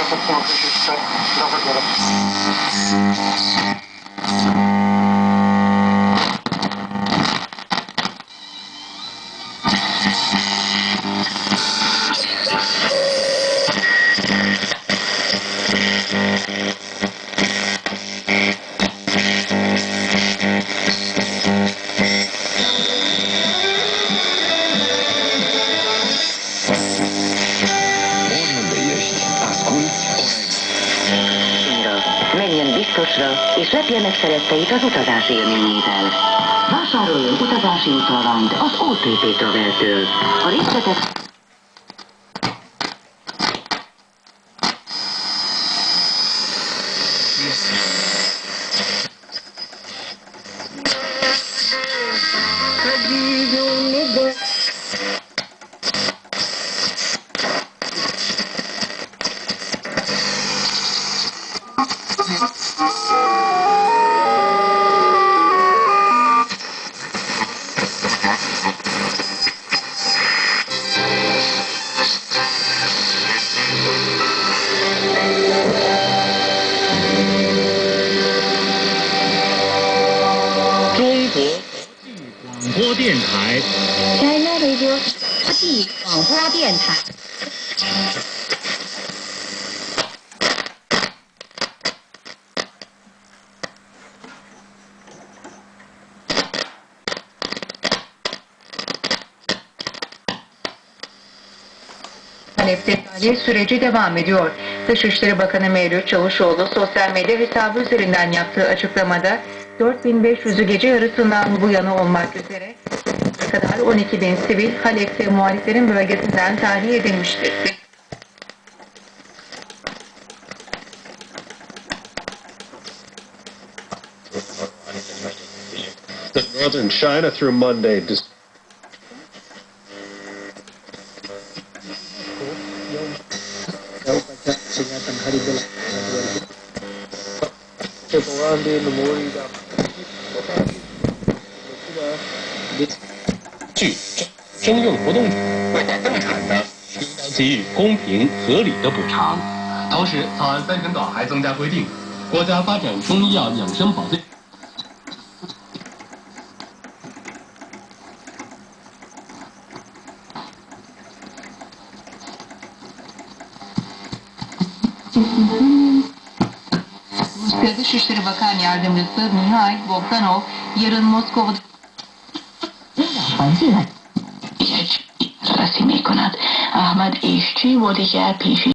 Caixa Popular Registrar Gravadora. Biztosra, és lepje meg szeretteit az utazási élményével. Vásároljon utazási utalványt az OTP Travel-től. A részletek 电台 China Radio 地广播电台。 Halep'te tahliye süreci devam ediyor. Dışişleri Bakanı Mevlüt Çavuşoğlu sosyal medya hesabı üzerinden yaptığı açıklamada 4500'ü gece yarısından bu yana olmak üzere kadar 12 bin sivil Halep'te muhaliflerin bölgesinden tahliye edilmiştir. northern China through Monday. Dis- 据征用不动产的应当给予公平合理的补偿。同时，草案三审稿还增加规定，国家发展中医药养生保健。Rusya Dışişleri Bakan Yardımcısı Mihail یک رسی می کند احمد ایشچی و دیگر پیشی